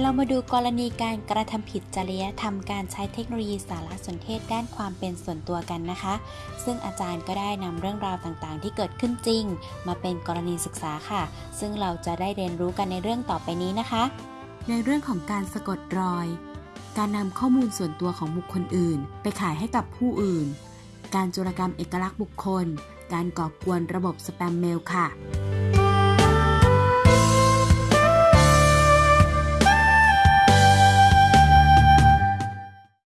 เรามาดูกรณีการกระทำผิดจริยธรรมการใช้เทคโนโลยีสารสนเทศด้านความเป็นส่วนตัวกันนะคะ ซึ่งอาจารย์ก็ได้นำเรื่องราวต่างๆ ที่เกิดขึ้นจริง มาเป็นกรณีศึกษาค่ะ ซึ่งเราจะได้เรียนรู้กันในเรื่องต่อไปนี้นะคะ ในเรื่องของการสะกดรอย การนำข้อมูลส่วนตัวของบุคคลอื่น ไปขายให้กับผู้อื่น การโจรกรรมเอกลักษณ์บุคคล การก่อกวนระบบสแปมเมลค่ะ